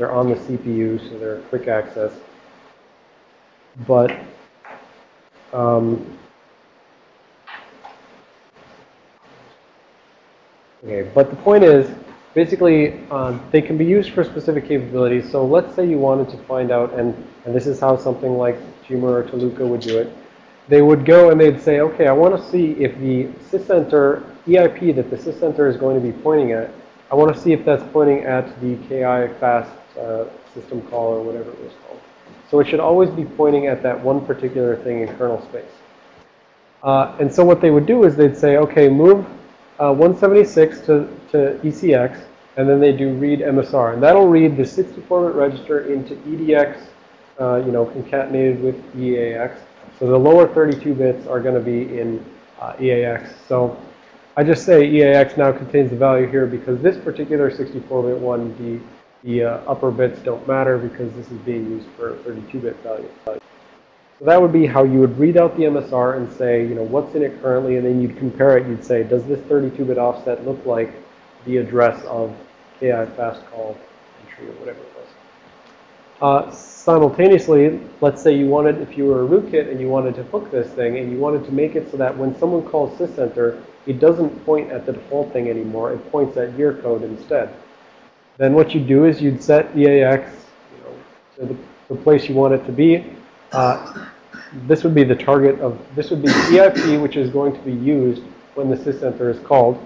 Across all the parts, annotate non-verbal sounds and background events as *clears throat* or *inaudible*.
They're on the CPU, so they're quick access. But um, okay, but the point is, basically, uh, they can be used for specific capabilities. So let's say you wanted to find out, and, and this is how something like Gmer or Tuluka would do it. They would go and they'd say, okay, I want to see if the sysenter EIP that the sysenter is going to be pointing at, I want to see if that's pointing at the KI fast uh, system call or whatever it was called. So it should always be pointing at that one particular thing in kernel space. Uh, and so what they would do is they'd say, okay, move uh, 176 to, to ECX, and then they do read MSR. And that'll read the 64-bit register into EDX, uh, you know, concatenated with EAX. So the lower 32 bits are going to be in uh, EAX. So I just say EAX now contains the value here because this particular 64-bit one, the, the uh, upper bits don't matter because this is being used for 32-bit value. So that would be how you would read out the MSR and say, you know, what's in it currently, and then you'd compare it. You'd say, does this 32-bit offset look like the address of KI fast call entry or whatever it was. Uh, simultaneously, let's say you wanted, if you were a rootkit and you wanted to hook this thing and you wanted to make it so that when someone calls sysenter, it doesn't point at the default thing anymore. It points at your code instead. Then what you'd do is you'd set EAX you know, to the, the, place you want it to be. Uh, this would be the target of, this would be EIP, which is going to be used when the sysenter is called.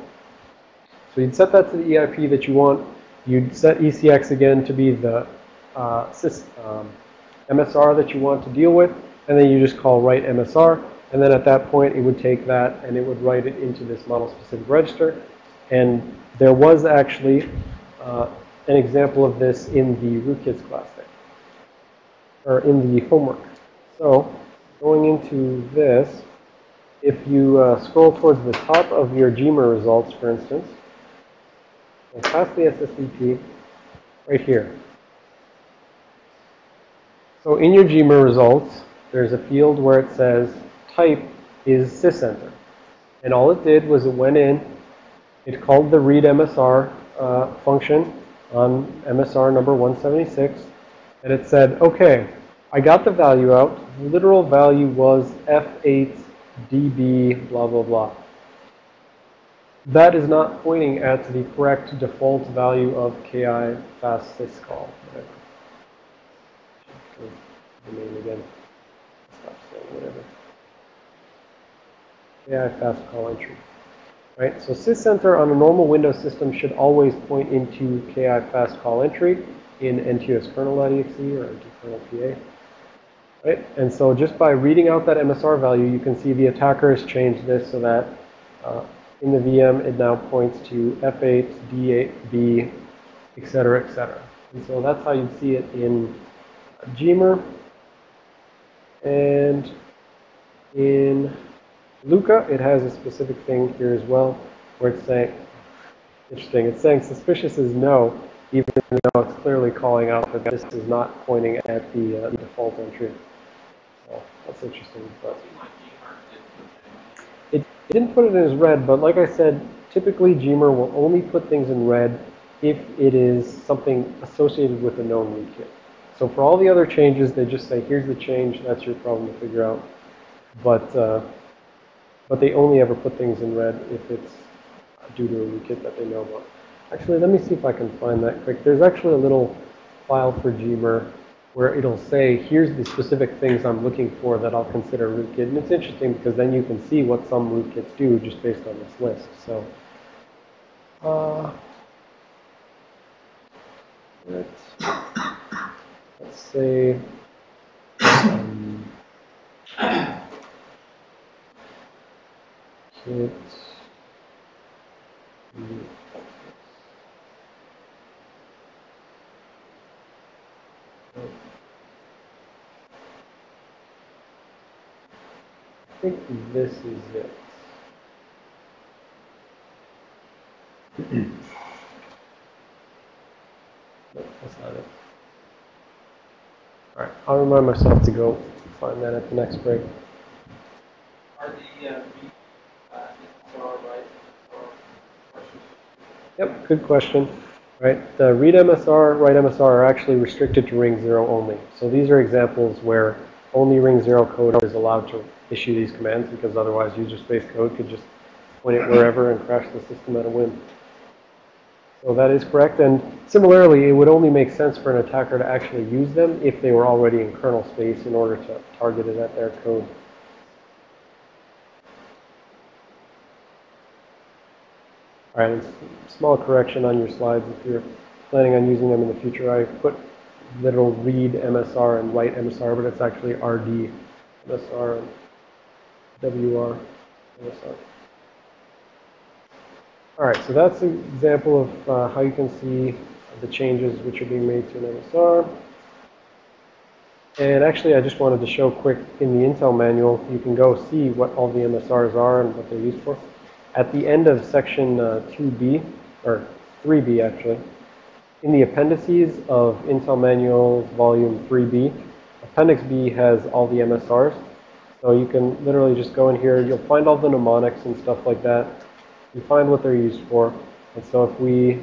So you'd set that to the EIP that you want. You'd set ECX again to be the uh, sys, um, MSR that you want to deal with. And then you just call write MSR. And then at that point, it would take that and it would write it into this model-specific register. And there was actually uh, an example of this in the rootkits class there, or in the homework. So going into this, if you uh, scroll towards the top of your GMER results, for instance, and the SSDT right here. So in your GMER results, there's a field where it says type is sysenter. And all it did was it went in, it called the read MSR uh, function on MSR number 176, and it said, okay, I got the value out. The literal value was F8 dB blah, blah, blah. That is not pointing at the correct default value of KI fast syscall. The name again. Stop saying whatever. KI fast call entry. Right? So sysenter on a normal Windows system should always point into KI fast call entry in NTOS kernel.exe or kernel PA. Right? And so just by reading out that MSR value, you can see the attacker has changed this so that uh, in the VM, it now points to F8, D8, B, et cetera, et cetera. And so that's how you'd see it in GMER. And in Luca, it has a specific thing here as well, where it's saying, interesting, it's saying suspicious is no, even though it's clearly calling out that this is not pointing at the, uh, default entry. So that's interesting. But it didn't put it in as red, but like I said, typically GMER will only put things in red if it is something associated with a known rootkit. So for all the other changes, they just say, here's the change, that's your problem to figure out. But, uh, but they only ever put things in red if it's due to a rootkit that they know about. Actually, let me see if I can find that quick. There's actually a little file for GMER where it'll say, here's the specific things I'm looking for that I'll consider rootkit. And it's interesting because then you can see what some rootkits do just based on this list. So uh, let's, let's say um, kit I think this is it. *clears throat* nope, that's not it. All right, I'll remind myself to go find that at the next break. Are the uh, uh, right? Yep, good question. right? The read MSR, write MSR are actually restricted to ring 0 only. So these are examples where only ring 0 code is allowed to issue these commands because otherwise user space code could just point it wherever and crash the system at a whim. So that is correct. And similarly, it would only make sense for an attacker to actually use them if they were already in kernel space in order to target it at their code. All right, small correction on your slides. If you're planning on using them in the future, I put literal read MSR and write MSR, but it's actually RD MSR and WR MSR. All right, so that's an example of uh, how you can see the changes which are being made to an MSR. And actually, I just wanted to show quick in the Intel manual, you can go see what all the MSRs are and what they're used for. At the end of section uh, 2B, or 3B actually, in the appendices of Intel Manuals Volume 3B, Appendix B has all the MSRs. So you can literally just go in here, you'll find all the mnemonics and stuff like that. You find what they're used for. And so if we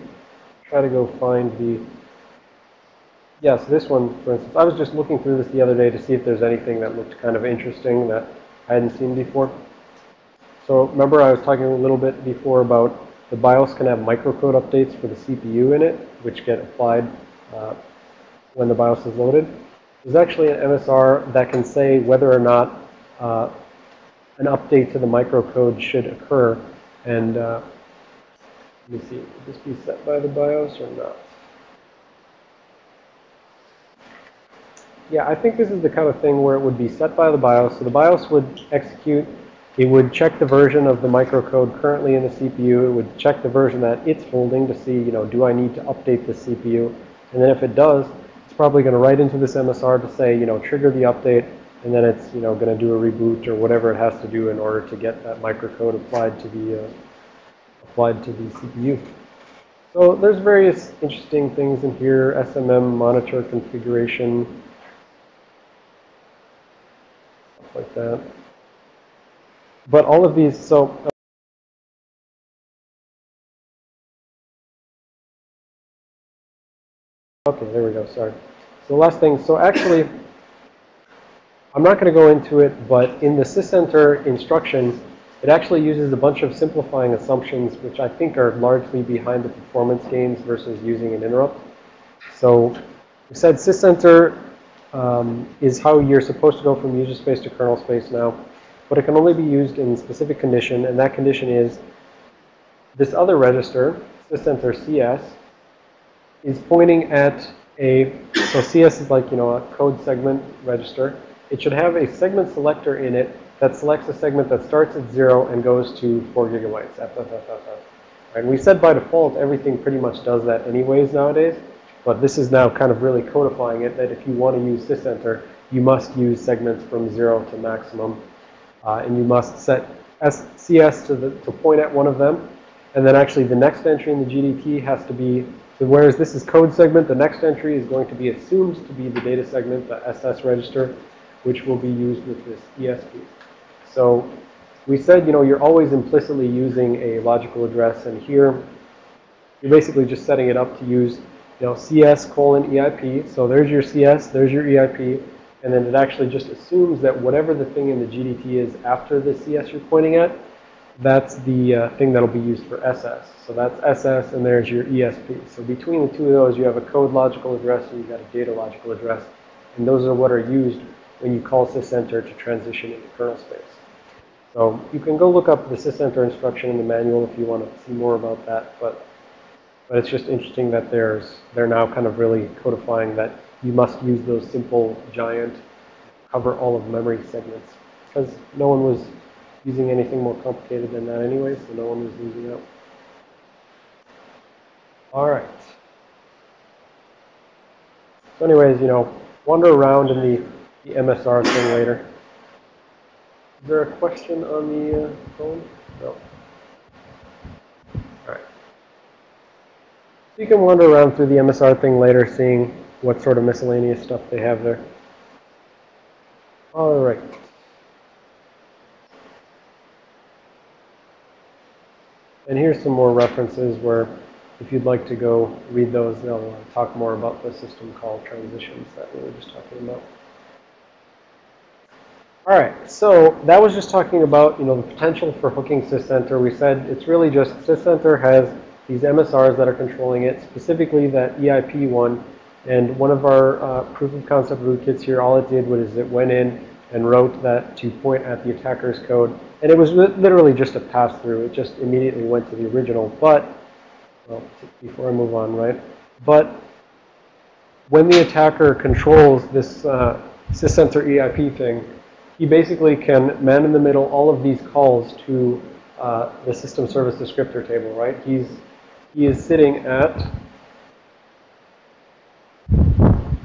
try to go find the, yeah, so this one, for instance, I was just looking through this the other day to see if there's anything that looked kind of interesting that I hadn't seen before. So remember I was talking a little bit before about the BIOS can have microcode updates for the CPU in it, which get applied uh, when the BIOS is loaded. There's actually an MSR that can say whether or not uh, an update to the microcode should occur. And uh, let me see, would this be set by the BIOS or not? Yeah, I think this is the kind of thing where it would be set by the BIOS. So the BIOS would execute it would check the version of the microcode currently in the CPU. It would check the version that it's holding to see, you know, do I need to update the CPU? And then if it does, it's probably going to write into this MSR to say, you know, trigger the update, and then it's, you know, going to do a reboot or whatever it has to do in order to get that microcode applied to the, uh, applied to the CPU. So there's various interesting things in here, SMM monitor configuration, stuff like that. But all of these, so Okay, there we go, sorry. So the last thing, so actually, I'm not going to go into it, but in the sysenter instructions, it actually uses a bunch of simplifying assumptions, which I think are largely behind the performance gains versus using an interrupt. So we said sysenter um, is how you're supposed to go from user space to kernel space now but it can only be used in specific condition, and that condition is this other register, sysenter CS, is pointing at a, so CS is like, you know, a code segment register. It should have a segment selector in it that selects a segment that starts at zero and goes to four gigabytes. And we said by default, everything pretty much does that anyways nowadays. But this is now kind of really codifying it that if you want to use sysenter, you must use segments from zero to maximum uh, and you must set CS to, the, to point at one of them. And then actually the next entry in the GDT has to be, so whereas this is code segment, the next entry is going to be assumed to be the data segment, the SS register, which will be used with this ESP. So we said, you know, you're always implicitly using a logical address. And here, you're basically just setting it up to use, you know, CS colon EIP. So there's your CS, there's your EIP. And then it actually just assumes that whatever the thing in the GDT is after the CS you're pointing at, that's the uh, thing that'll be used for SS. So that's SS and there's your ESP. So between the two of those, you have a code logical address and you've got a data logical address. And those are what are used when you call sysenter to transition into kernel space. So you can go look up the sysenter instruction in the manual if you want to see more about that. But, but it's just interesting that there's, they're now kind of really codifying that you must use those simple giant cover all of memory segments because no one was using anything more complicated than that anyway, so no one was losing out. All right. So anyways, you know, wander around in the, the MSR thing later. Is there a question on the uh, phone? No. All right. So you can wander around through the MSR thing later, seeing what sort of miscellaneous stuff they have there. All right. And here's some more references where if you'd like to go read those, they'll uh, talk more about the system called transitions that we were just talking about. All right, so that was just talking about, you know, the potential for hooking sysenter. We said it's really just sysenter has these MSRs that are controlling it, specifically that EIP one. And one of our uh, proof of concept rootkits here, all it did was it went in and wrote that to point at the attacker's code. And it was literally just a pass through. It just immediately went to the original. But, well, before I move on, right? But when the attacker controls this uh, EIP thing, he basically can man in the middle all of these calls to uh, the system service descriptor table, right? He's, he is sitting at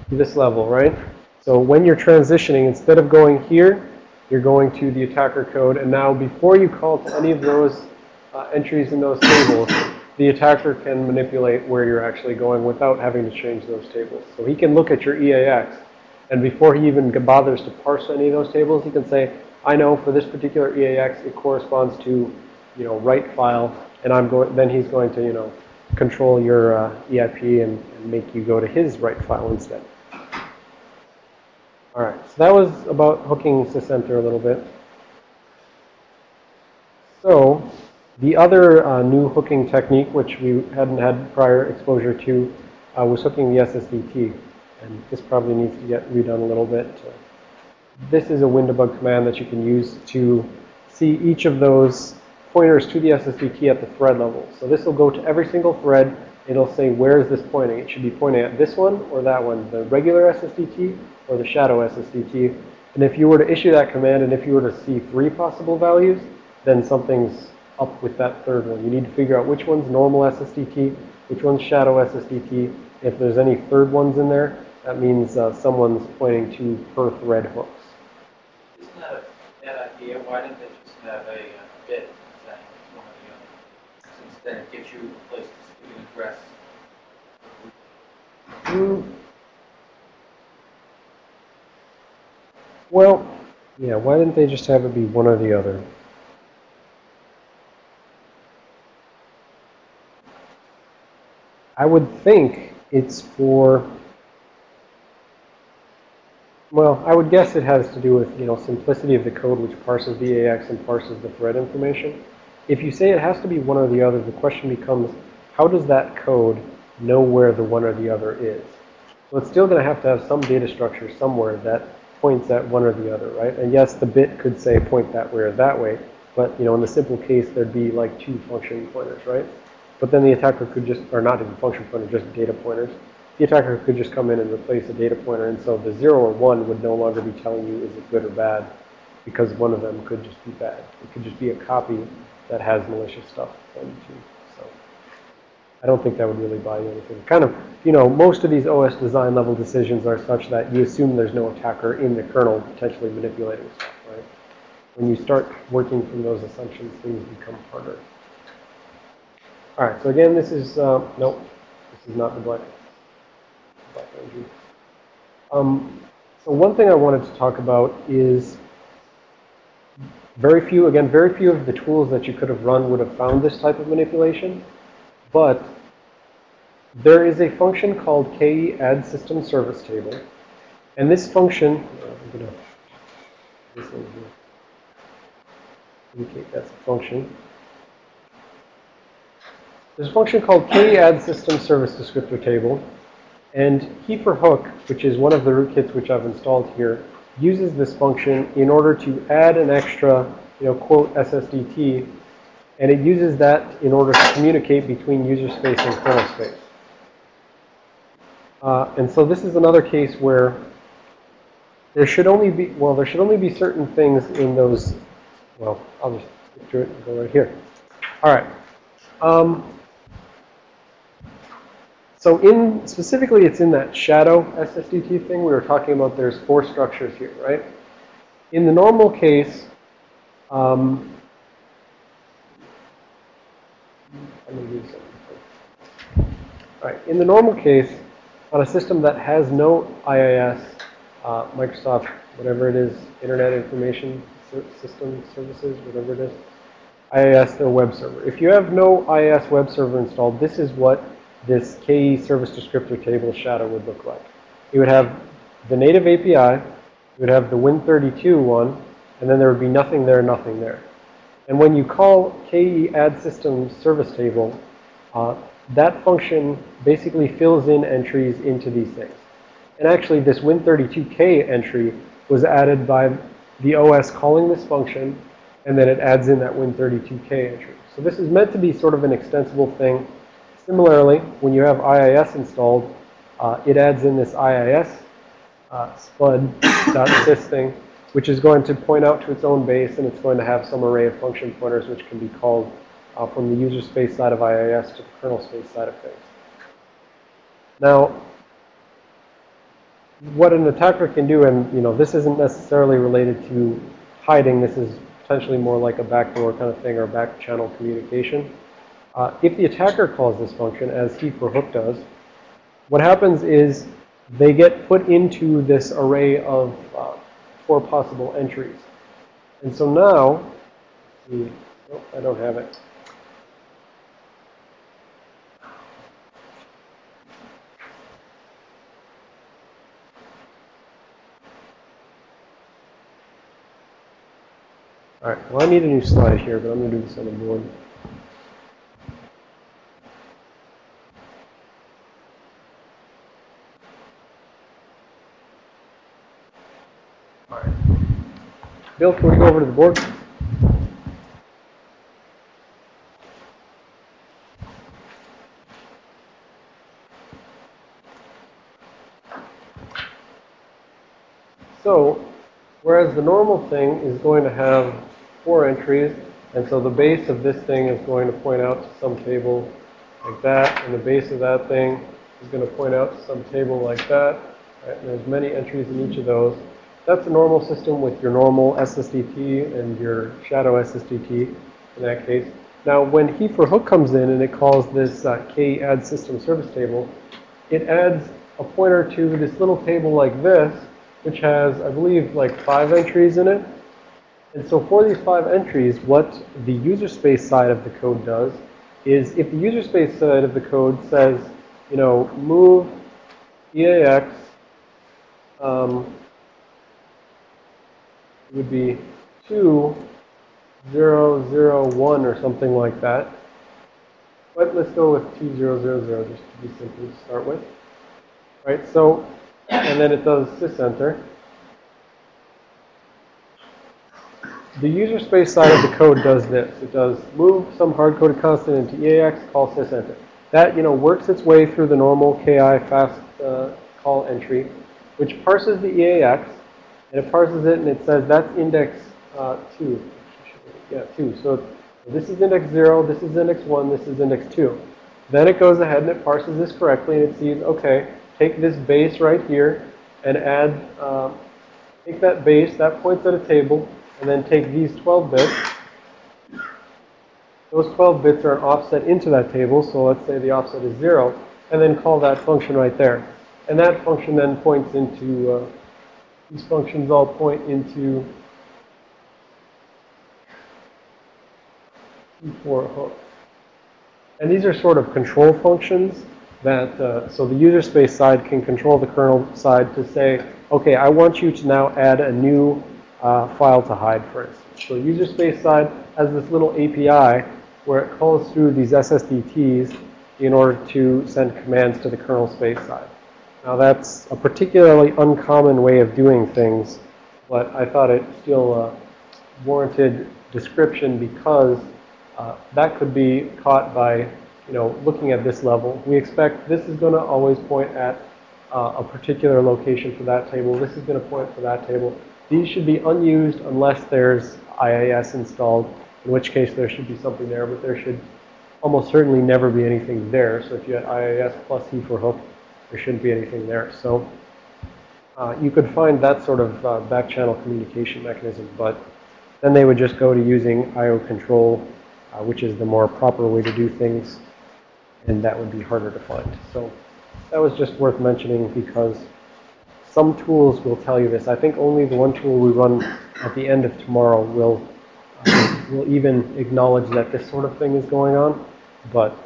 this level, right? So when you're transitioning, instead of going here, you're going to the attacker code. And now before you call to any of those uh, entries in those tables, the attacker can manipulate where you're actually going without having to change those tables. So he can look at your EAX and before he even bothers to parse any of those tables, he can say, I know for this particular EAX, it corresponds to, you know, write file. And I'm going, then he's going to, you know, control your uh, EIP and, and make you go to his write file instead. All right, so that was about hooking sysenter a little bit. So the other uh, new hooking technique, which we hadn't had prior exposure to, uh, was hooking the SSDT and this probably needs to get redone a little bit. This is a WinDbg command that you can use to see each of those pointers to the SSDT at the thread level. So this will go to every single thread. It'll say, where is this pointing? It should be pointing at this one or that one, the regular SSDT or the shadow SSDT. And if you were to issue that command and if you were to see three possible values, then something's up with that third one. You need to figure out which one's normal SSDT, which one's shadow SSDT. If there's any third ones in there, that means uh, someone's pointing to per thread hooks. Isn't that a bad idea? Why didn't they just have a uh, bit saying one or the other? Since then it gives you a place to address. Mm. Well, yeah, why didn't they just have it be one or the other? I would think it's for well, I would guess it has to do with, you know, simplicity of the code which parses the AX and parses the thread information. If you say it has to be one or the other, the question becomes, how does that code know where the one or the other is? So it's still going to have to have some data structure somewhere that points at one or the other, right? And yes, the bit could say point that way or that way, but, you know, in the simple case, there'd be like two function pointers, right? But then the attacker could just, or not even function pointer, just data pointers the attacker could just come in and replace a data pointer. And so the 0 or 1 would no longer be telling you is it good or bad because one of them could just be bad. It could just be a copy that has malicious stuff on it too. So I don't think that would really buy you anything. Kind of, you know, most of these OS design level decisions are such that you assume there's no attacker in the kernel potentially manipulating stuff, right? When you start working from those assumptions, things become harder. All right, so again, this is, uh, nope, this is not the black um, so one thing I wanted to talk about is very few, again, very few of the tools that you could have run would have found this type of manipulation. But there is a function called ke add system service table. And this function, I'm going to this one here, that's a function. There's a function called ke add system service descriptor table. And He4Hook, which is one of the rootkits which I've installed here, uses this function in order to add an extra, you know, quote SSDT. And it uses that in order to communicate between user space and kernel space. Uh, and so this is another case where there should only be, well, there should only be certain things in those, well, I'll just skip through it and go right here. All right. Um, so in, specifically, it's in that shadow SSDT thing we were talking about. There's four structures here, right? In the normal case, um, All right. In the normal case, on a system that has no IIS, uh, Microsoft, whatever it is, Internet Information System Services, whatever it is, IIS or web server. If you have no IIS web server installed, this is what this KE service descriptor table shadow would look like. You would have the native API, you would have the Win32 one, and then there would be nothing there, nothing there. And when you call KE add system service table, uh, that function basically fills in entries into these things. And actually, this Win32k entry was added by the OS calling this function, and then it adds in that Win32k entry. So this is meant to be sort of an extensible thing. Similarly, when you have IIS installed, uh, it adds in this IIS uh, spud.sys *coughs* thing, which is going to point out to its own base, and it's going to have some array of function pointers which can be called uh, from the user space side of IIS to the kernel space side of things. Now, what an attacker can do, and you know, this isn't necessarily related to hiding. This is potentially more like a backdoor kind of thing or back channel communication. Uh, if the attacker calls this function, as He4Hook does, what happens is they get put into this array of uh, four possible entries. And so now, see, oh, I don't have it. All right, well, I need a new slide here, but I'm going to do this on the board. All right. Bill, can we go over to the board? So, whereas the normal thing is going to have four entries, and so the base of this thing is going to point out to some table like that, and the base of that thing is going to point out to some table like that. Right? And there's many entries in each of those. That's a normal system with your normal SSDT and your shadow SSDT in that case. Now, when He4Hook comes in and it calls this uh, k add system service table, it adds a pointer to this little table like this, which has, I believe, like five entries in it. And so for these five entries, what the user space side of the code does is if the user space side of the code says, you know, move EAX, um, would be 2001 or something like that. But let's go with 2000 just to be simple to start with. Right, so, and then it does sysenter. The user space side of the code does this. It does move some hard-coded constant into EAX, call sysenter. That, you know, works its way through the normal KI fast uh, call entry, which parses the EAX, and it parses it and it says that's index uh, 2. Yeah, 2. So this is index 0, this is index 1, this is index 2. Then it goes ahead and it parses this correctly and it sees, okay, take this base right here and add, um, take that base, that points at a table, and then take these 12 bits. Those 12 bits are an offset into that table, so let's say the offset is 0, and then call that function right there. And that function then points into, uh, these functions all point into He4Hook. And these are sort of control functions that, uh, so the user space side can control the kernel side to say, okay, I want you to now add a new uh, file to hide, first. So user space side has this little API where it calls through these SSDTs in order to send commands to the kernel space side. Now that's a particularly uncommon way of doing things, but I thought it still uh, warranted description because uh, that could be caught by, you know, looking at this level. We expect this is going to always point at uh, a particular location for that table. This is going to point for that table. These should be unused unless there's IIS installed, in which case there should be something there, but there should almost certainly never be anything there. So if you had IIS plus He4Hook, there shouldn't be anything there. So uh, you could find that sort of uh, back channel communication mechanism, but then they would just go to using IO control, uh, which is the more proper way to do things, and that would be harder to find. So that was just worth mentioning because some tools will tell you this. I think only the one tool we run at the end of tomorrow will uh, will even acknowledge that this sort of thing is going on. But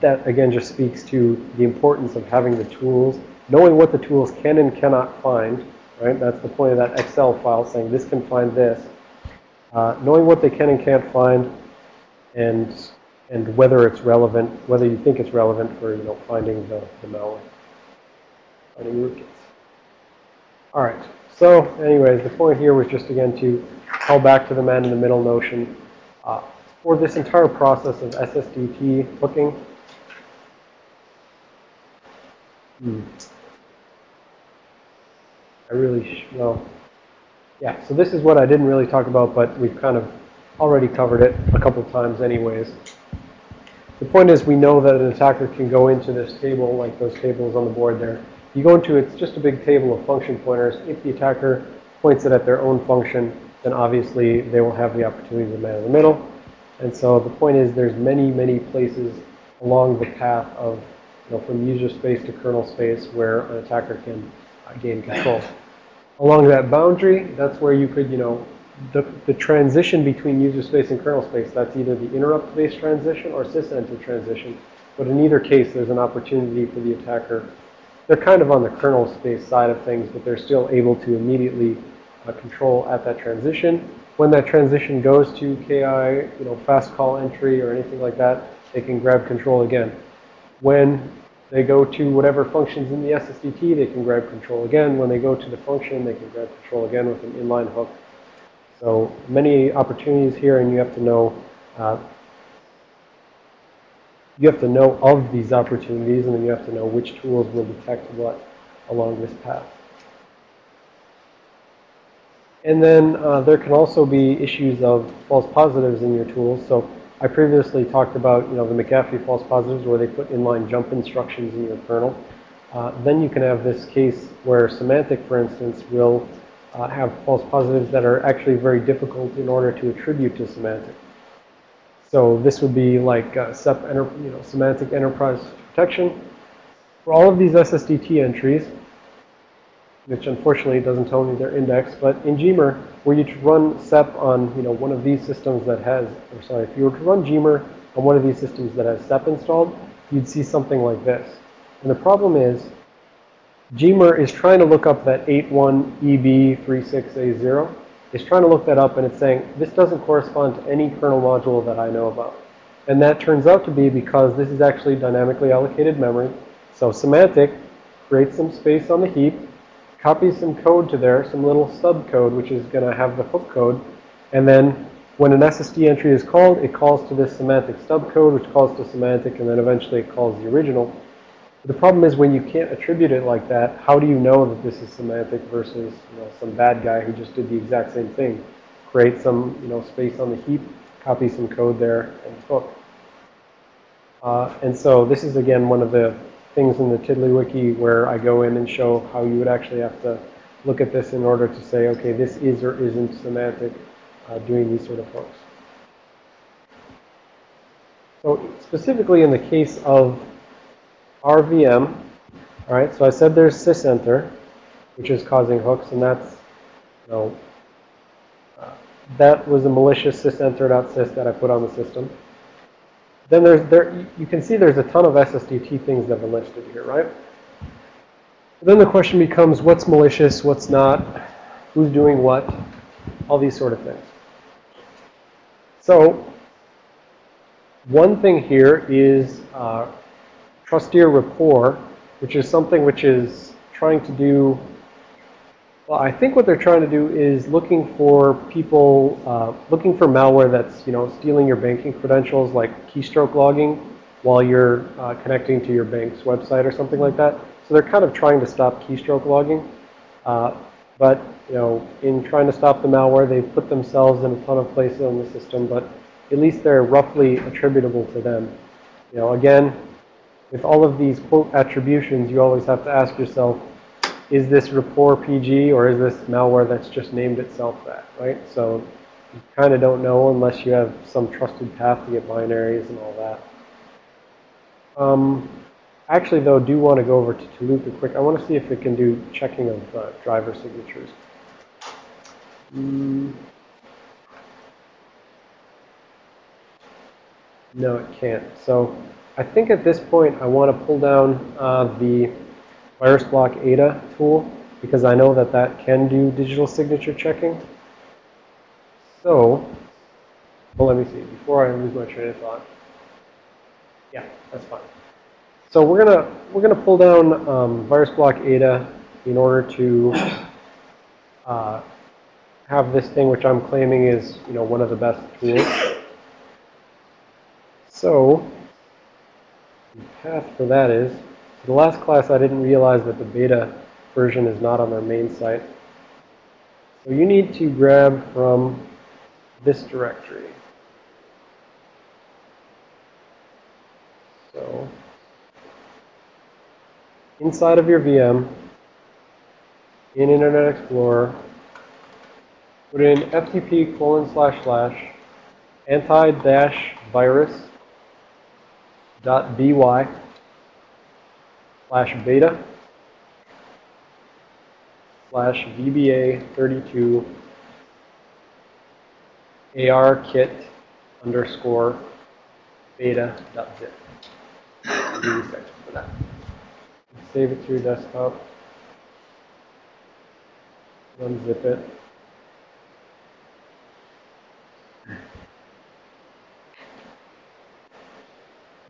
that, again, just speaks to the importance of having the tools, knowing what the tools can and cannot find, right? That's the point of that Excel file saying this can find this. Uh, knowing what they can and can't find and and whether it's relevant, whether you think it's relevant for, you know, finding the, the malware, finding rootkits. All right. So anyways, the point here was just, again, to call back to the man-in-the-middle notion. Uh, for this entire process of SSDT hooking, hmm, I really, well, yeah, so this is what I didn't really talk about, but we've kind of already covered it a couple times anyways. The point is we know that an attacker can go into this table, like those tables on the board there. You go into, it's just a big table of function pointers. If the attacker points it at their own function, then obviously they will have the opportunity to man in the middle. And so the point is there's many, many places along the path of, you know, from user space to kernel space where an attacker can uh, gain control. Along that boundary, that's where you could, you know, the, the transition between user space and kernel space, that's either the interrupt-based transition or sysenter transition. But in either case, there's an opportunity for the attacker. They're kind of on the kernel space side of things, but they're still able to immediately uh, control at that transition. When that transition goes to KI, you know, fast call entry or anything like that, they can grab control again. When they go to whatever functions in the SSDT, they can grab control again. When they go to the function, they can grab control again with an inline hook. So many opportunities here, and you have to know uh, you have to know of these opportunities, and then you have to know which tools will detect what along this path. And then uh, there can also be issues of false positives in your tools. So I previously talked about, you know, the McAfee false positives where they put inline jump instructions in your kernel. Uh, then you can have this case where Symantec, for instance, will uh, have false positives that are actually very difficult in order to attribute to Symantec. So this would be like uh, SEP, enter, you know, Symantec Enterprise Protection. For all of these SSDT entries, which unfortunately doesn't tell me their index, but in Gmer, were you to run SEP on, you know, one of these systems that has, or sorry, if you were to run Gmer on one of these systems that has SEP installed, you'd see something like this. And the problem is, Gmer is trying to look up that 81EB36A0. It's trying to look that up and it's saying, this doesn't correspond to any kernel module that I know about. And that turns out to be because this is actually dynamically allocated memory. So Symantec creates some space on the heap, copies some code to there, some little subcode, which is going to have the hook code. And then when an SSD entry is called, it calls to this Symantec stub code, which calls to Symantec, and then eventually it calls the original. The problem is when you can't attribute it like that, how do you know that this is Symantec versus you know, some bad guy who just did the exact same thing? Create some you know, space on the heap, copy some code there, and hook. Uh, and so this is, again, one of the things in the TiddlyWiki where I go in and show how you would actually have to look at this in order to say, okay, this is or isn't Symantec uh, doing these sort of hooks. So specifically in the case of RVM. All right, so I said there's sysenter, which is causing hooks, and that's, you know, uh, that was a malicious sysenter.sys that I put on the system. Then there's, there, you can see there's a ton of SSDT things that are listed here, right? Then the question becomes, what's malicious, what's not, who's doing what, all these sort of things. So one thing here is uh, trusteer rapport, which is something which is trying to do, well, I think what they're trying to do is looking for people, uh, looking for malware that's, you know, stealing your banking credentials, like keystroke logging, while you're uh, connecting to your bank's website or something like that. So they're kind of trying to stop keystroke logging. Uh, but, you know, in trying to stop the malware, they've put themselves in a ton of places on the system, but at least they're roughly attributable to them. You know, again, with all of these quote attributions, you always have to ask yourself, is this rapport PG or is this malware that's just named itself that, right? So you kind of don't know unless you have some trusted path to get binaries and all that. Um, actually, though, do want to go over to Tuluka quick. I want to see if it can do checking of uh, driver signatures. Mm. No, it can't. So I think at this point I want to pull down uh, the VirusBlokAda tool because I know that that can do digital signature checking. So, well, let me see. Before I lose my train of thought. Yeah, that's fine. So we're gonna we're gonna pull down um, VirusBlokAda in order to uh, have this thing, which I'm claiming is you know one of the best tools. So the path for that is the last class I didn't realize that the beta version is not on their main site. So you need to grab from this directory. So inside of your VM, in Internet Explorer, put in ftp colon slash slash anti-dash virus dot by slash beta slash VBA 32 AR kit underscore beta dot zip. Save it to your desktop. Unzip it.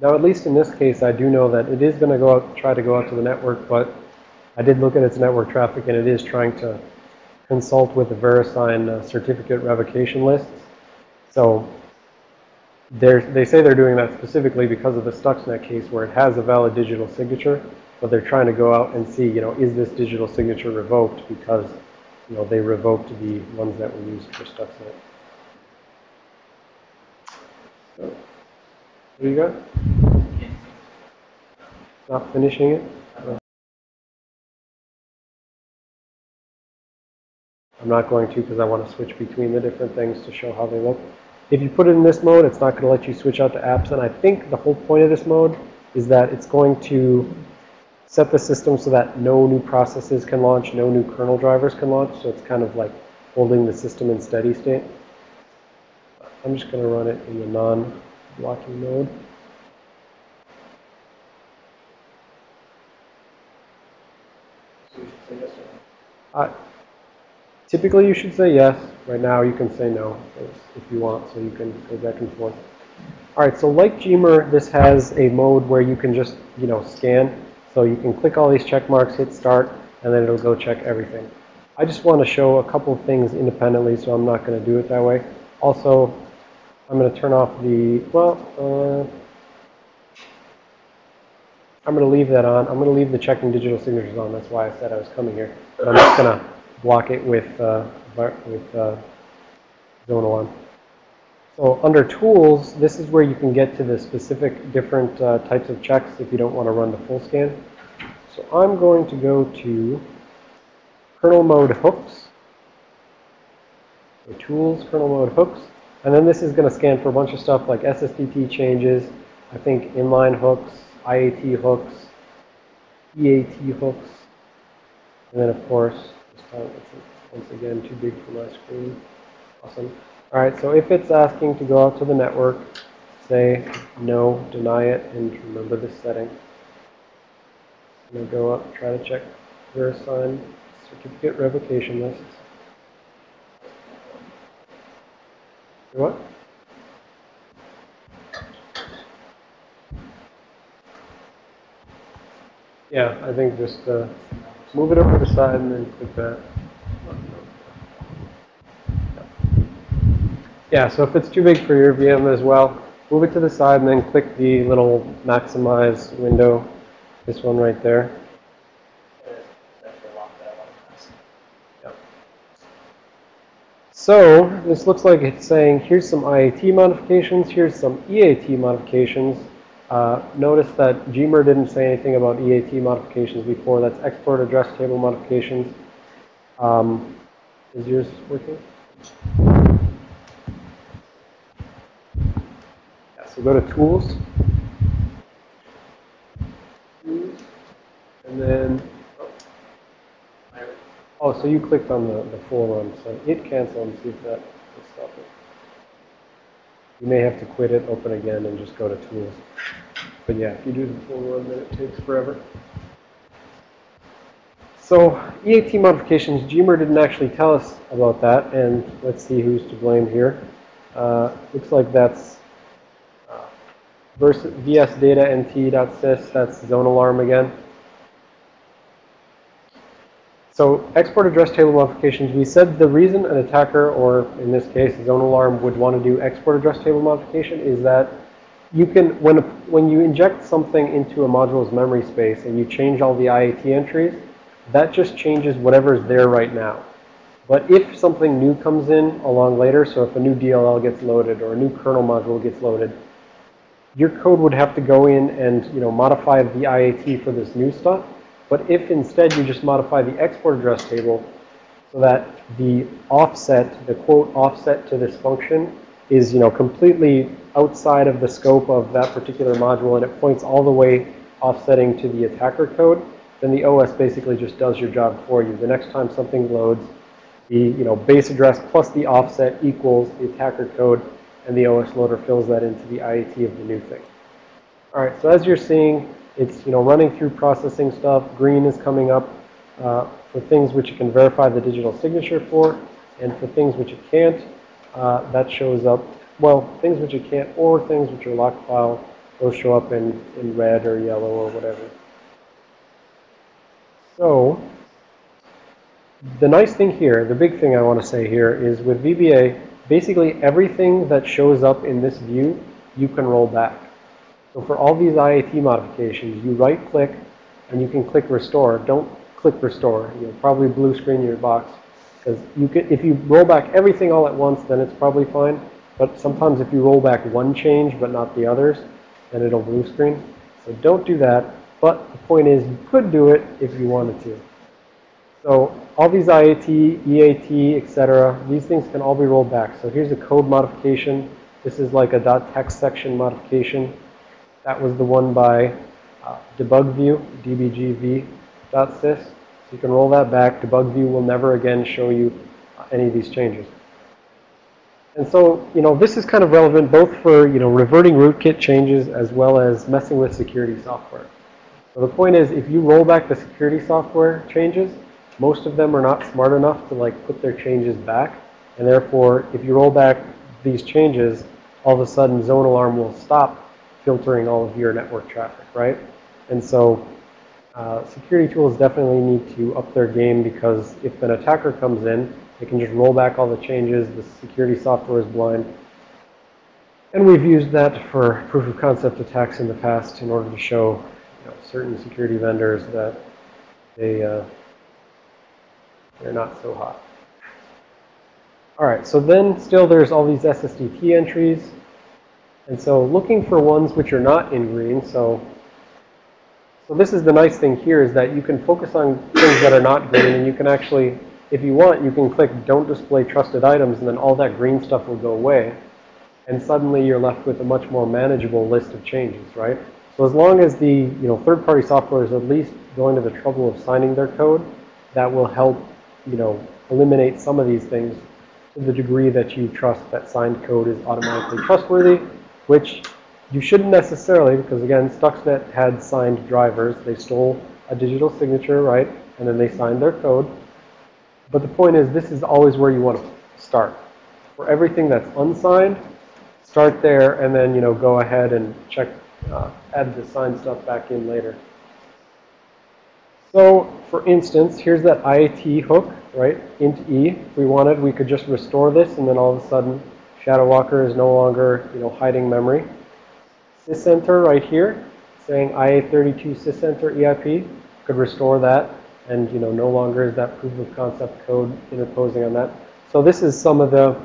Now, at least in this case, I do know that it is going to go out, try to go out to the network, but I did look at its network traffic, and it is trying to consult with the VeriSign uh, certificate revocation lists. So they're, say they're doing that specifically because of the Stuxnet case where it has a valid digital signature, but they're trying to go out and see, you know, is this digital signature revoked because, you know, they revoked the ones that were used for Stuxnet. So, do you got? Can't finishing it? I'm not going to because I want to switch between the different things to show how they look. If you put it in this mode, it's not going to let you switch out to apps. And I think the whole point of this mode is that it's going to set the system so that no new processes can launch, no new kernel drivers can launch. So it's kind of like holding the system in steady state. I'm just going to run it in the non-blocking mode. Uh, Typically, you should say yes. Right now, you can say no if you want, so you can go back and forth. All right, so like Gmer, this has a mode where you can just, you know, scan. So you can click all these check marks, hit start, and then it'll go check everything. I just want to show a couple of things independently, so I'm not going to do it that way. Also, I'm going to turn off the, well, uh, I'm going to leave that on. I'm going to leave the checking digital signatures on. That's why I said I was coming here. But I'm just going to block it with, uh, with uh, ZoneAlarm. So under tools, this is where you can get to the specific different uh, types of checks if you don't want to run the full scan. So I'm going to go to kernel mode hooks. So tools, kernel mode hooks. And then this is going to scan for a bunch of stuff like SSDT changes, I think inline hooks, IAT hooks, EAT hooks, and then of course, once again too big for my screen. Awesome. All right, so if it's asking to go out to the network, say no, deny it, and remember this setting. I'm going to go up, try to check VeriSign certificate revocation lists. What? Yeah, I think just uh, move it over to the side and then click that. Yeah, so if it's too big for your VM as well, move it to the side and then click the little maximize window, this one right there. Actually lock that one. So this looks like it's saying here's some IAT modifications, here's some EAT modifications. Uh, notice that Gmer didn't say anything about EAT modifications before. That's export address table modifications. Um, is yours working? Yeah, so go to tools. And then Oh, so you clicked on the, the full run, so hit cancel and see if that will stop it. You may have to quit it, open again, and just go to tools. But yeah, if you do the full run, then it takes forever. So EAT modifications, Gmer didn't actually tell us about that, and let's see who's to blame here. Uh, looks like that's uh, vs data nt.sys, that's ZoneAlarm again. So export address table modifications, we said the reason an attacker, or in this case, ZoneAlarm would want to do export address table modification is that you can, when, when you inject something into a module's memory space and you change all the IAT entries, that just changes whatever's there right now. But if something new comes in along later, so if a new DLL gets loaded or a new kernel module gets loaded, your code would have to go in and, you know, modify the IAT for this new stuff. But if instead you just modify the export address table so that the offset, the quote offset to this function is, you know, completely outside of the scope of that particular module and it points all the way offsetting to the attacker code, then the OS basically just does your job for you. The next time something loads, the, you know, base address plus the offset equals the attacker code and the OS loader fills that into the IAT of the new thing. All right, so as you're seeing, it's, you know, running through processing stuff. Green is coming up uh, for things which you can verify the digital signature for. And for things which you can't, uh, that shows up, well, things which you can't or things which are locked file, those show up in, in red or yellow or whatever. So the nice thing here, the big thing I want to say here is with VBA, basically everything that shows up in this view, you can roll back. So for all these IAT modifications, you right click and you can click restore. Don't click restore. You'll probably blue screen your box because you can, if you roll back everything all at once, then it's probably fine. But sometimes if you roll back one change but not the others, then it'll blue screen. So don't do that. But the point is you could do it if you wanted to. So all these IAT, EAT, etc., these things can all be rolled back. So here's a code modification. This is like a .text section modification. That was the one by uh, dbgv.sys. So you can roll that back. DebugView will never again show you uh, any of these changes. And so, you know, this is kind of relevant both for, you know, reverting rootkit changes as well as messing with security software. So the point is, if you roll back the security software changes, most of them are not smart enough to like put their changes back. And therefore, if you roll back these changes, all of a sudden ZoneAlarm will stop filtering all of your network traffic, right? And so uh, security tools definitely need to up their game because if an attacker comes in, they can just roll back all the changes. The security software is blind. And we've used that for proof of concept attacks in the past in order to show you know, certain security vendors that they, uh, they're not so hot. All right, so then still there's all these SSDT entries. And so looking for ones which are not in green, so, so this is the nice thing here is that you can focus on things that are not green and you can actually, if you want, you can click don't display trusted items and then all that green stuff will go away. And suddenly you're left with a much more manageable list of changes, right? So as long as the you know third-party software is at least going to the trouble of signing their code, that will help you know eliminate some of these things to the degree that you trust that signed code is automatically trustworthy which you shouldn't necessarily, because again, Stuxnet had signed drivers. They stole a digital signature, right? And then they signed their code. But the point is, this is always where you want to start. For everything that's unsigned, start there and then, you know, go ahead and check, uh, add the signed stuff back in later. So, for instance, here's that IAT hook, right? int e. If we wanted, we could just restore this and then all of a sudden Shadow Walker is no longer, you know, hiding memory. sysenter right here, saying IA32 sysenter EIP, could restore that. And, you know, no longer is that proof of concept code interposing on that. So this is some of the,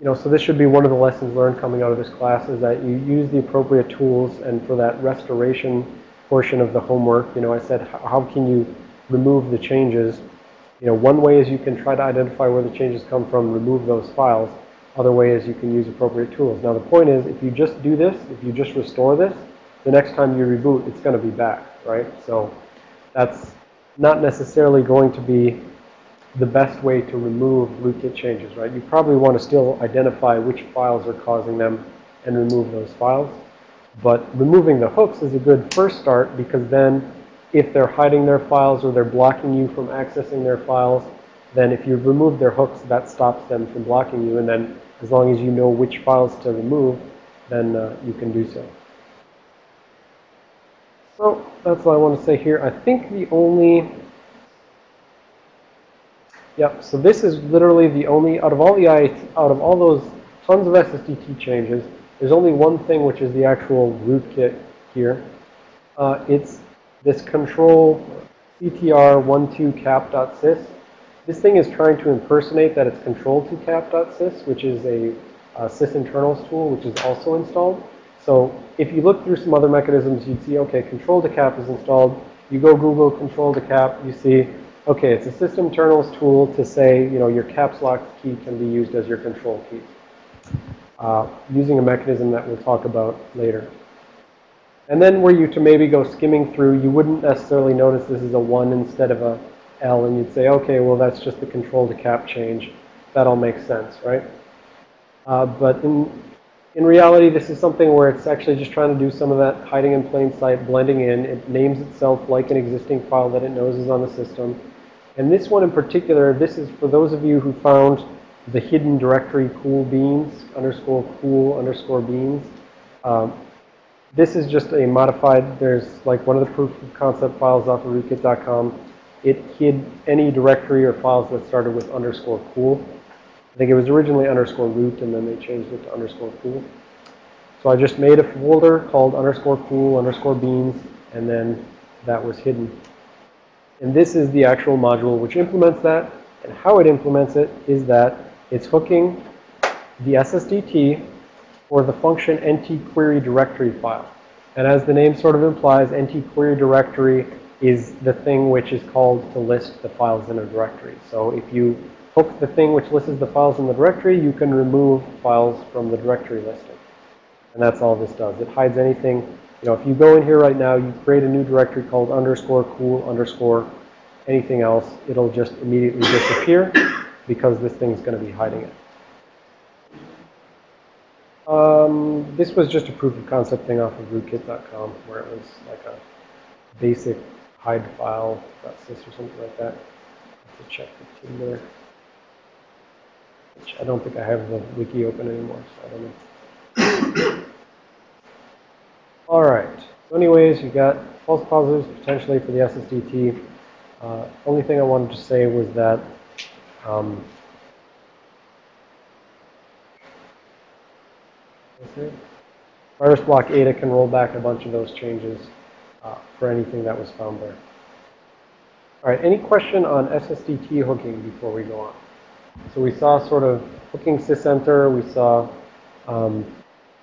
you know, so this should be one of the lessons learned coming out of this class is that you use the appropriate tools and for that restoration portion of the homework, you know, I said, how can you remove the changes you know, one way is you can try to identify where the changes come from, remove those files. Other way is you can use appropriate tools. Now the point is, if you just do this, if you just restore this, the next time you reboot, it's going to be back, right? So that's not necessarily going to be the best way to remove rootkit changes, right? You probably want to still identify which files are causing them and remove those files. But removing the hooks is a good first start because then if they're hiding their files or they're blocking you from accessing their files, then if you've removed their hooks, that stops them from blocking you. And then as long as you know which files to remove, then uh, you can do so. So that's all I want to say here. I think the only, yep, so this is literally the only, out of all the IAT, out of all those tons of SSDT changes, there's only one thing which is the actual rootkit here. Uh, it's this control ctr12cap.sys. This thing is trying to impersonate that it's control2cap.sys, which is a, a sysinternals tool, which is also installed. So if you look through some other mechanisms, you'd see, okay, control to cap is installed. You go Google control to cap, you see, okay, it's a Sysinternals tool to say, you know, your caps lock key can be used as your control key. Uh, using a mechanism that we'll talk about later. And then were you to maybe go skimming through, you wouldn't necessarily notice this is a 1 instead of a L, and you'd say, okay, well, that's just the control to cap change. That all makes sense, right? Uh, but in, in reality, this is something where it's actually just trying to do some of that hiding in plain sight, blending in. It names itself like an existing file that it knows is on the system. And this one in particular, this is for those of you who found the hidden directory cool beans, underscore cool underscore beans. Um, this is just a modified, there's like one of the proof of concept files off of rootkit.com. It hid any directory or files that started with underscore cool. I think it was originally underscore root and then they changed it to underscore cool. So I just made a folder called underscore cool underscore beans and then that was hidden. And this is the actual module which implements that. And how it implements it is that it's hooking the SSDT or the function NtQueryDirectoryFile. And as the name sort of implies, ntquery directory is the thing which is called to list the files in a directory. So if you hook the thing which lists the files in the directory, you can remove files from the directory listing. And that's all this does. It hides anything. You know, if you go in here right now, you create a new directory called underscore cool underscore anything else, it'll just immediately disappear because this thing's going to be hiding it. Um, this was just a proof of concept thing off of rootkit.com where it was like a basic hide file .sys or something like that. to check the Tinder. Which I don't think I have the wiki open anymore, so I don't know. *coughs* All right. So anyways, you got false positives potentially for the SSDT. Uh, only thing I wanted to say was that um, VirusBlokAda can roll back a bunch of those changes uh, for anything that was found there. All right, any question on SSDT hooking before we go on? So we saw sort of hooking sysenter. We saw um,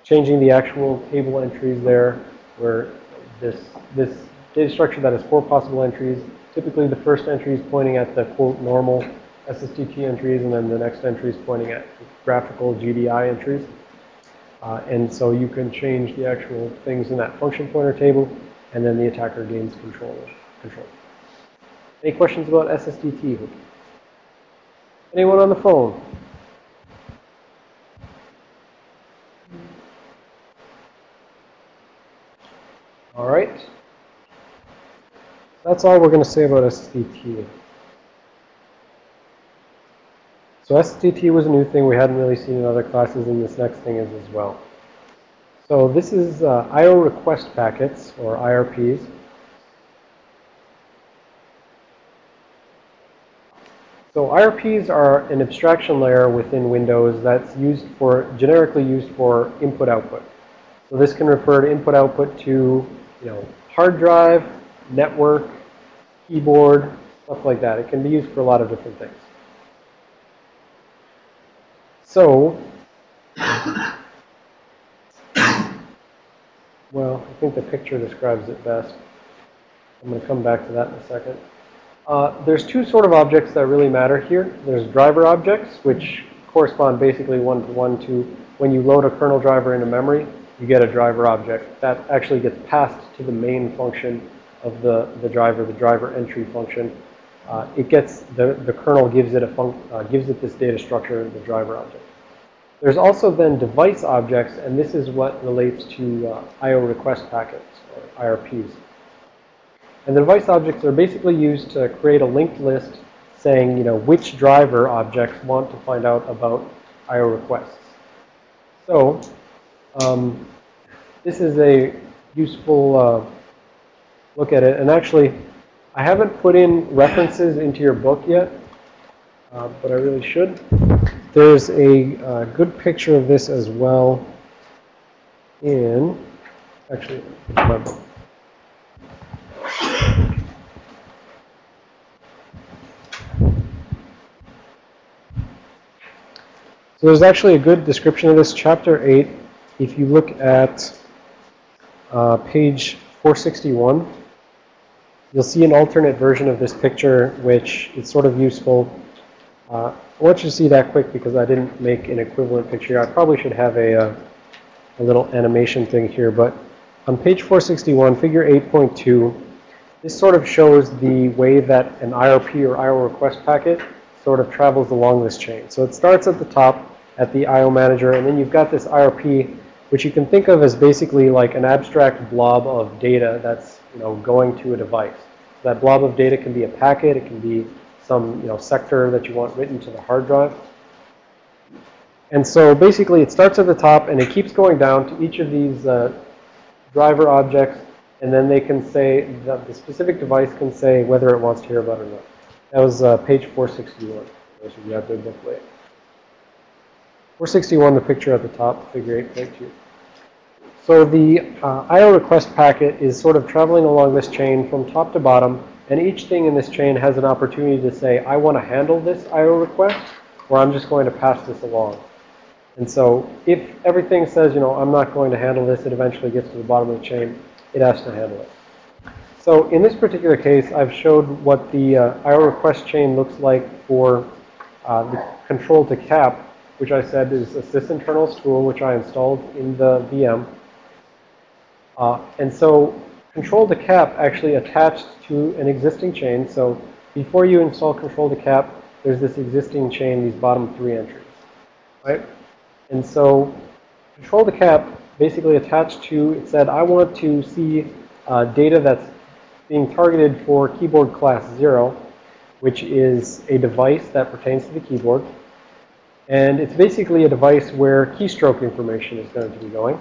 changing the actual table entries there where this, this data structure that has four possible entries. Typically, the first entry is pointing at the, quote, normal SSDT entries, and then the next entry is pointing at graphical GDI entries. Uh, and so you can change the actual things in that function pointer table, and then the attacker gains control. control. Any questions about SSDT? Anyone on the phone? All right. That's all we're going to say about SSDT. So SSDT was a new thing we hadn't really seen in other classes, and this next thing is as well. So this is uh, I.O. request packets, or IRPs. So IRPs are an abstraction layer within Windows that's used for, generically used for input-output. So this can refer to input-output to, you know, hard drive, network, keyboard, stuff like that. It can be used for a lot of different things. So, well, I think the picture describes it best. I'm going to come back to that in a second. Uh, there's two sort of objects that really matter here. There's driver objects, which correspond basically one-to-one -to, -one to when you load a kernel driver into memory, you get a driver object. That actually gets passed to the main function of the, the driver, the driver entry function. Uh, it gets, the, the kernel gives it a func, uh, gives it this data structure, the driver object. There's also then device objects, and this is what relates to uh, IO request packets, or IRPs. And the device objects are basically used to create a linked list saying, you know, which driver objects want to find out about IO requests. So, um, this is a useful uh, look at it. And actually, I haven't put in references into your book yet, uh, but I really should. There's a uh, good picture of this as well in, actually, my book. So there's actually a good description of this, chapter 8. If you look at uh, page 461, you'll see an alternate version of this picture, which is sort of useful. Uh, I want you to see that quick because I didn't make an equivalent picture. I probably should have a, uh, a little animation thing here, but on page 461, figure 8.2, this sort of shows the way that an IRP or IO request packet sort of travels along this chain. So it starts at the top at the IO manager, and then you've got this IRP, which you can think of as basically like an abstract blob of data that's you know going to a device. So That blob of data can be a packet, it can be some you know sector that you want written to the hard drive. And so basically it starts at the top and it keeps going down to each of these uh, driver objects and then they can say, that the specific device can say whether it wants to hear about it or not. That was uh, page 461. Those you out there book late. 461, the picture at the top, figure 8.2. So the uh, IO request packet is sort of traveling along this chain from top to bottom, and each thing in this chain has an opportunity to say, I want to handle this IO request, or I'm just going to pass this along. And so if everything says, you know, I'm not going to handle this, it eventually gets to the bottom of the chain, it has to handle it. So in this particular case, I've showed what the uh, IO request chain looks like for uh, the control to cap, which I said is a sysinternals tool, which I installed in the VM. Uh, and so control to cap actually attached to an existing chain. So before you install control to cap, there's this existing chain, these bottom three entries, right? And so control to cap basically attached to, it said, I want to see uh, data that's being targeted for keyboard class 0, which is a device that pertains to the keyboard. And it's basically a device where keystroke information is going to be going.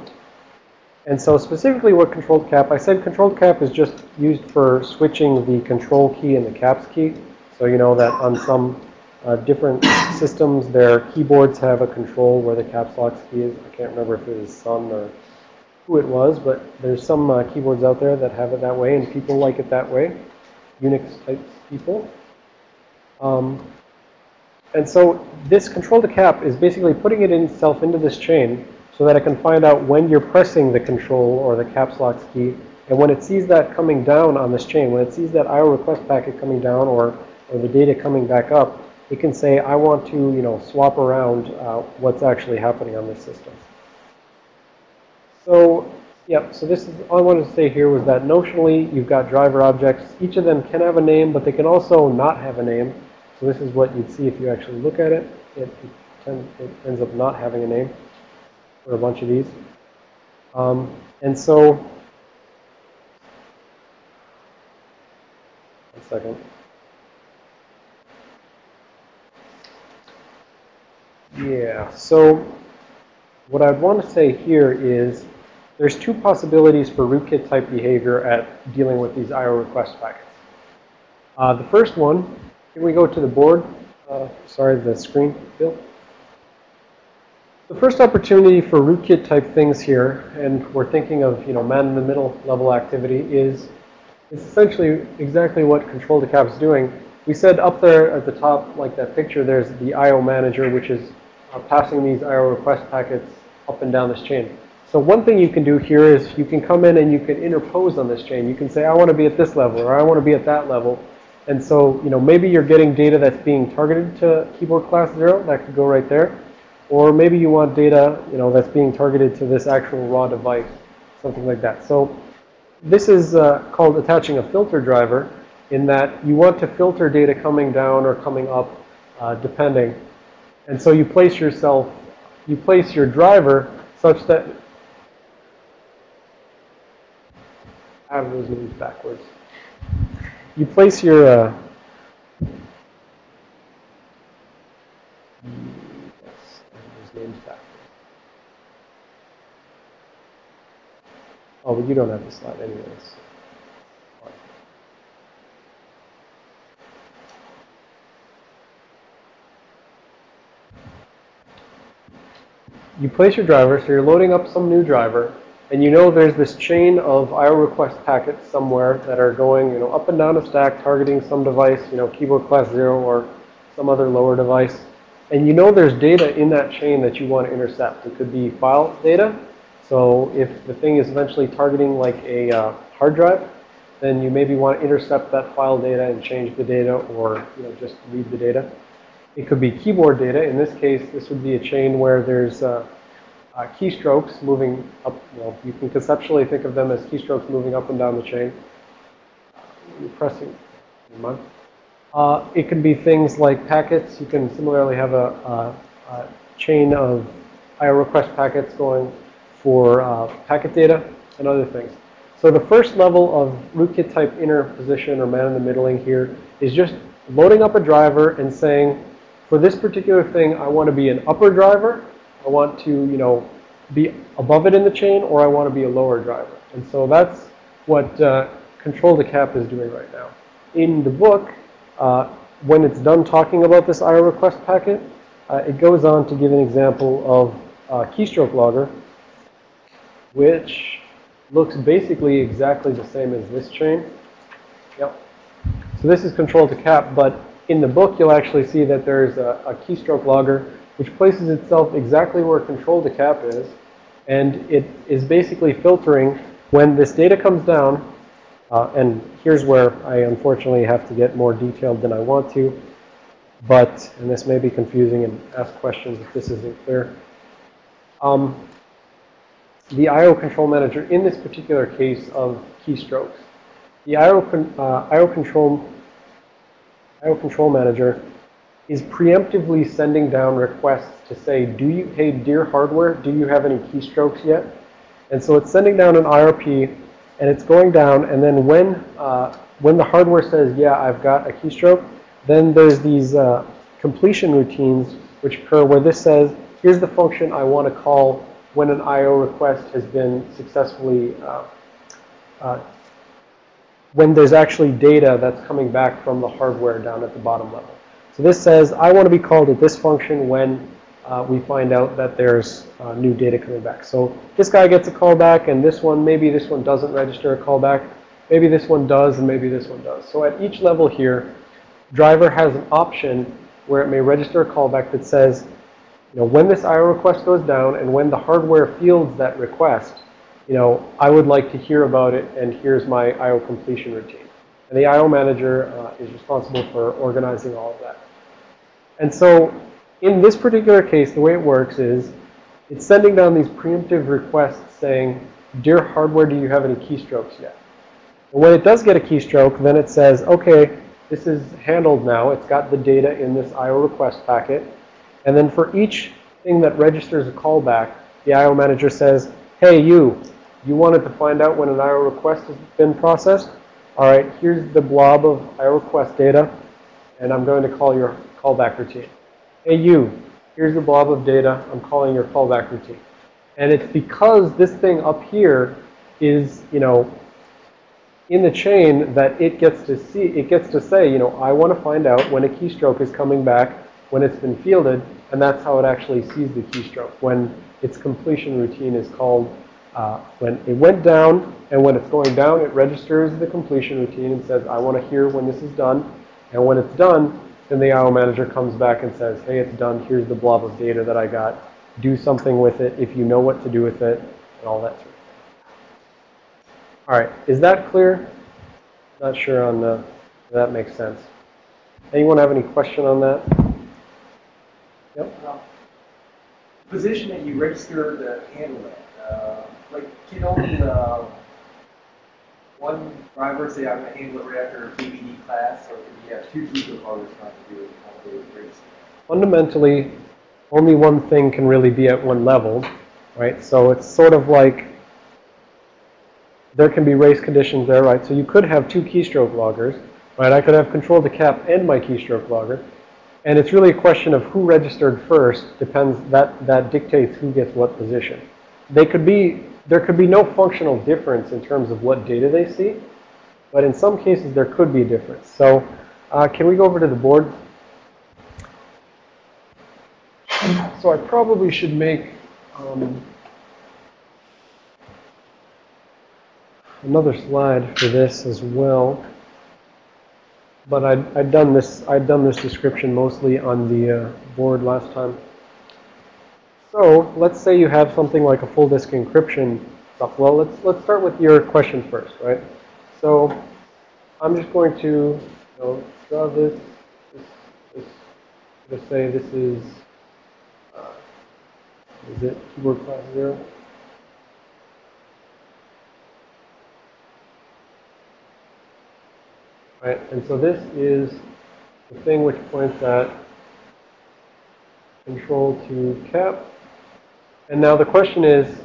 And so specifically what controlled cap, I said controlled cap is just used for switching the control key and the caps key. So you know that on some uh, different systems, their keyboards have a control where the caps lock key is. I can't remember if it was Sun or who it was, but there's some uh, keyboards out there that have it that way, and people like it that way, Unix type people. Um, and so this control to cap is basically putting it in itself into this chain so that it can find out when you're pressing the control or the caps lock key. And when it sees that coming down on this chain, when it sees that IO request packet coming down or, or the data coming back up, it can say, I want to, you know, swap around uh, what's actually happening on this system. So, yep, so this is, all I wanted to say here was that notionally you've got driver objects. Each of them can have a name, but they can also not have a name. So this is what you'd see if you actually look at it. It, it, it ends up not having a name for a bunch of these. Um, and so, one second. Yeah, so what I'd want to say here is there's two possibilities for rootkit type behavior at dealing with these IO request packets. Uh, the first one, can we go to the board? Uh, sorry, the screen, Bill. The first opportunity for rootkit type things here, and we're thinking of, you know, man-in-the-middle level activity, is, essentially exactly what control to cap is doing. We said up there at the top, like that picture, there's the IO manager, which is uh, passing these IO request packets up and down this chain. So one thing you can do here is you can come in and you can interpose on this chain. You can say, I want to be at this level or I want to be at that level. And so, you know, maybe you're getting data that's being targeted to keyboard class 0. That could go right there. Or maybe you want data, you know, that's being targeted to this actual raw device, something like that. So this is uh, called attaching a filter driver. in that you want to filter data coming down or coming up, uh, depending. And so you place yourself, you place your driver such that I have those names backwards. You place your uh, names backwards. Oh, but you don't have the slide anyways. You place your driver, so you're loading up some new driver, and you know there's this chain of IO request packets somewhere that are going, you know, up and down a stack targeting some device, you know, keyboard class 0 or some other lower device. And you know there's data in that chain that you want to intercept. It could be file data. So if the thing is eventually targeting like a uh, hard drive, then you maybe want to intercept that file data and change the data or, you know, just read the data. It could be keyboard data. In this case, this would be a chain where there's uh, uh, keystrokes moving up. Well, you can conceptually think of them as keystrokes moving up and down the chain. You're pressing. Uh, it can be things like packets. You can similarly have a, a, a chain of IO request packets going for uh, packet data and other things. So the first level of rootkit type interposition or man in the middling here is just loading up a driver and saying, for this particular thing, I want to be an upper driver. I want to, you know, be above it in the chain, or I want to be a lower driver. And so that's what uh, control the cap is doing right now. In the book, uh, when it's done talking about this IO request packet, uh, it goes on to give an example of keystroke logger, which looks basically exactly the same as this chain. Yep. So this is control to cap, but in the book, you'll actually see that there's a, a keystroke logger which places itself exactly where control to cap is. And it is basically filtering when this data comes down. Uh, and here's where I unfortunately have to get more detailed than I want to. But, and this may be confusing and ask questions if this isn't clear. Um, the IO control manager in this particular case of keystrokes. The IO, uh, IO control IO control manager is preemptively sending down requests to say, do you, hey, dear hardware, do you have any keystrokes yet? And so it's sending down an IRP, and it's going down, and then when, uh, when the hardware says, yeah, I've got a keystroke, then there's these uh, completion routines which occur where this says, here's the function I want to call when an IO request has been successfully uh, uh when there's actually data that's coming back from the hardware down at the bottom level. So this says, I want to be called at this function when uh, we find out that there's uh, new data coming back. So this guy gets a callback, and this one, maybe this one doesn't register a callback. Maybe this one does, and maybe this one does. So at each level here, driver has an option where it may register a callback that says, you know, when this IO request goes down and when the hardware fields that request, you know, I would like to hear about it, and here's my I.O. completion routine. And the I.O. manager uh, is responsible for organizing all of that. And so in this particular case, the way it works is it's sending down these preemptive requests saying, dear hardware, do you have any keystrokes yet? And when it does get a keystroke, then it says, okay, this is handled now. It's got the data in this I.O. request packet. And then for each thing that registers a callback, the I.O. manager says, hey, you, you wanted to find out when an IO request has been processed. All right, here's the blob of IO request data, and I'm going to call your callback routine. Hey, you, here's the blob of data. I'm calling your callback routine. And it's because this thing up here is, you know, in the chain that it gets to see, it gets to say, you know, I want to find out when a keystroke is coming back, when it's been fielded, and that's how it actually sees the keystroke, when its completion routine is called uh, when it went down, and when it's going down, it registers the completion routine and says, I want to hear when this is done. And when it's done, then the IO manager comes back and says, hey, it's done. Here's the blob of data that I got. Do something with it if you know what to do with it, and all that sort of thing. All right, is that clear? Not sure on the, if that makes sense. Anyone have any question on that? Yep. Um, Position that you register to handle. Uh, like, can only, uh, one driver say I'm handle it right after a BBD class, or could you have two holders trying to do with race? fundamentally, only one thing can really be at one level, right? So it's sort of like there can be race conditions there, right? So you could have two keystroke loggers, right? I could have control to cap and my keystroke logger. And it's really a question of who registered first depends, that, that dictates who gets what position. They could be, there could be no functional difference in terms of what data they see, but in some cases there could be a difference. So uh, can we go over to the board? So I probably should make um, another slide for this as well. But I'd, I'd done this I'd done this description mostly on the uh, board last time. So let's say you have something like a full disk encryption stuff. Well, let's let's start with your question first, right? So I'm just going to you know, draw this. Let's say this is uh, is it keyboard class zero? Right, and so this is the thing which points at control to cap. And now the question is,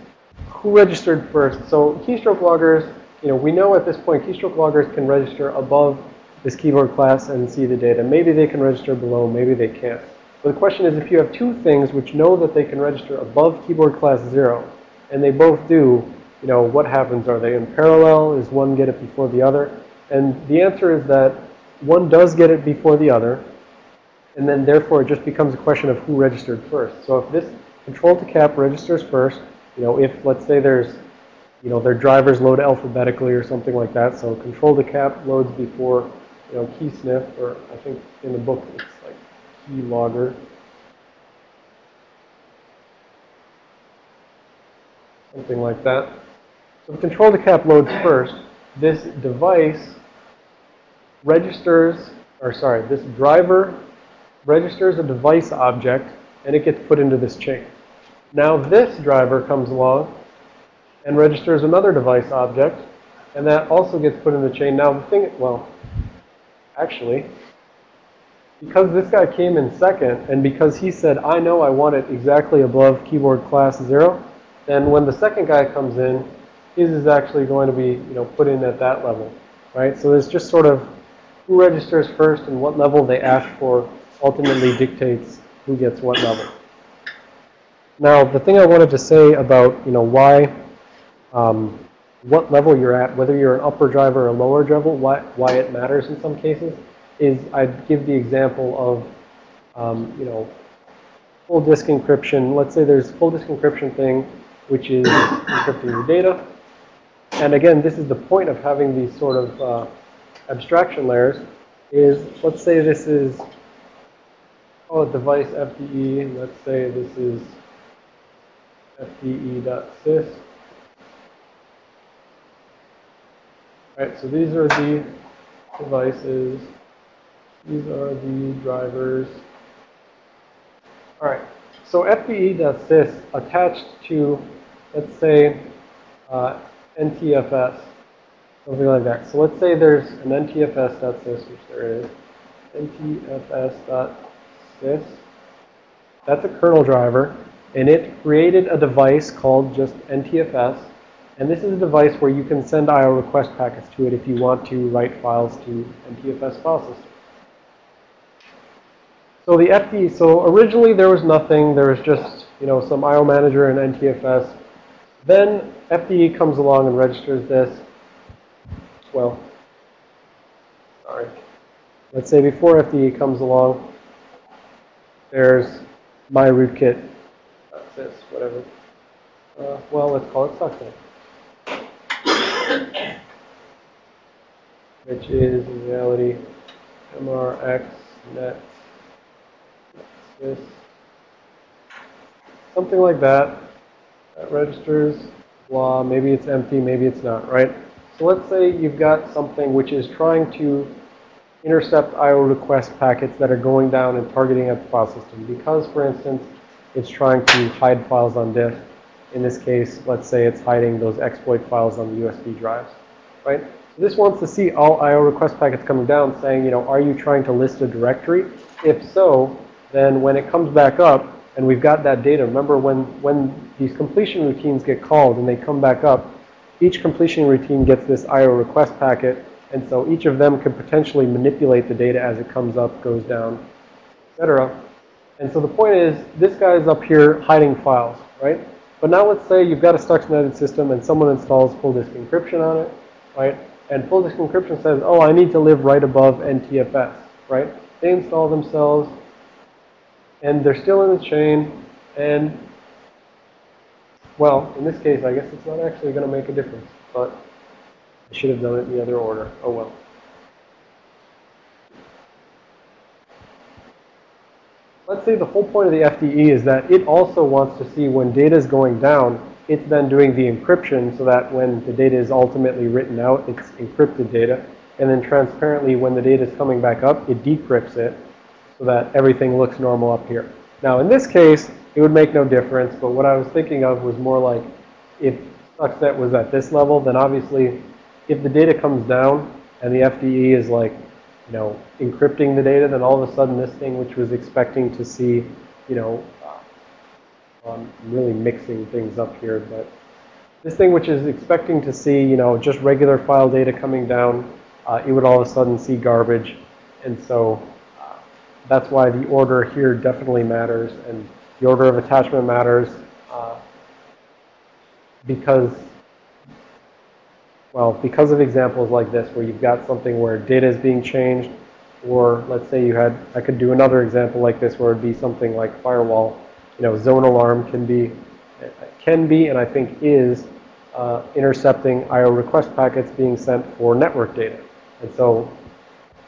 who registered first? So keystroke loggers, you know, we know at this point keystroke loggers can register above this keyboard class and see the data. Maybe they can register below, maybe they can't. But the question is, if you have two things which know that they can register above keyboard class 0, and they both do, you know, what happens? Are they in parallel? Is one get it before the other? And the answer is that one does get it before the other, and then therefore it just becomes a question of who registered first. So if this control to cap registers first, you know, if let's say there's, you know, their drivers load alphabetically or something like that, so control to cap loads before, you know, key sniff, or I think in the book it's like key logger. Something like that. So the control to cap loads first. This device registers, or sorry, this driver registers a device object and it gets put into this chain. Now this driver comes along and registers another device object and that also gets put in the chain. Now the thing, well, actually, because this guy came in second and because he said, I know I want it exactly above keyboard class zero, then when the second guy comes in, his is actually going to be, you know, put in at that level, right? So there's just sort of who registers first and what level they ask for ultimately dictates who gets what level. Now, the thing I wanted to say about, you know, why, um, what level you're at, whether you're an upper driver or a lower driver, why, why it matters in some cases, is I'd give the example of, um, you know, full disk encryption. Let's say there's full disk encryption thing, which is *coughs* encrypting your data. And again, this is the point of having these sort of uh, abstraction layers is, let's say this is, oh, device FDE, let's say this is FDE.sys. Right, so these are the devices. These are the drivers. All right, so FDE.sys attached to, let's say, uh, NTFS. Something like that. So let's say there's an ntfs.sys, which there is. ntfs.sys. That's a kernel driver. And it created a device called just NTFS. And this is a device where you can send IO request packets to it if you want to write files to NTFS file system. So the FD, so originally there was nothing. There was just, you know, some IO manager and NTFS. Then FDE comes along and registers this well, sorry. Let's say before FDE comes along, there's my rootkit, this, whatever. Uh, well, let's call it stuxnet. Which is in reality MRX net this. Something like that. That registers, blah, maybe it's empty, maybe it's not, right? So let's say you've got something which is trying to intercept IO request packets that are going down and targeting at the file system. Because, for instance, it's trying to hide files on disk. In this case, let's say it's hiding those exploit files on the USB drives, right? So this wants to see all IO request packets coming down saying, you know, are you trying to list a directory? If so, then when it comes back up and we've got that data, remember when, when these completion routines get called and they come back up, each completion routine gets this IO request packet. And so each of them could potentially manipulate the data as it comes up, goes down, etc. And so the point is, this guy is up here hiding files, right? But now let's say you've got a Stuxnet system and someone installs full disk encryption on it, right? And full disk encryption says, oh, I need to live right above NTFS, right? They install themselves, and they're still in the chain, and, well, in this case, I guess it's not actually going to make a difference, but I should have done it in the other order. Oh, well. Let's say the whole point of the FDE is that it also wants to see when data is going down, it's then doing the encryption so that when the data is ultimately written out, it's encrypted data. And then transparently, when the data is coming back up, it decrypts it so that everything looks normal up here. Now, in this case, it would make no difference. But what I was thinking of was more like if Stuxnet was at this level, then obviously if the data comes down and the FDE is like, you know, encrypting the data, then all of a sudden this thing which was expecting to see, you know, uh, I'm really mixing things up here, but this thing which is expecting to see, you know, just regular file data coming down, uh, it would all of a sudden see garbage. And so uh, that's why the order here definitely matters and the order of attachment matters uh, because well, because of examples like this where you've got something where data is being changed, or let's say you had, I could do another example like this where it'd be something like firewall, you know, ZoneAlarm can be, can be, and I think is, uh, intercepting IO request packets being sent for network data. And so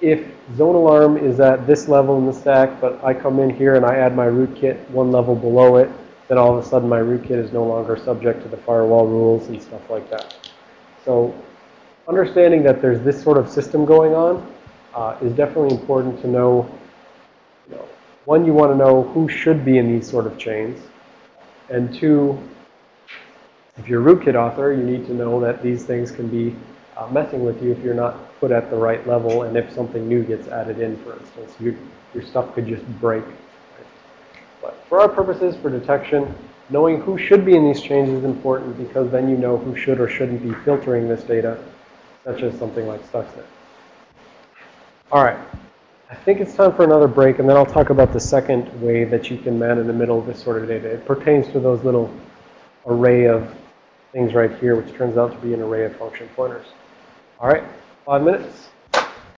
if ZoneAlarm is at this level in the stack, but I come in here and I add my rootkit one level below it, then all of a sudden my rootkit is no longer subject to the firewall rules and stuff like that. So understanding that there's this sort of system going on uh, is definitely important to know, you know, one, you want to know who should be in these sort of chains. And two, if you're a rootkit author, you need to know that these things can be uh, messing with you if you're not put at the right level and if something new gets added in, for instance. Your, your stuff could just break. Right? But for our purposes, for detection, Knowing who should be in these chains is important because then you know who should or shouldn't be filtering this data, such as something like Stuxnet. All right. I think it's time for another break, and then I'll talk about the second way that you can man in the middle of this sort of data. It pertains to those little array of things right here, which turns out to be an array of function pointers. All right, five minutes.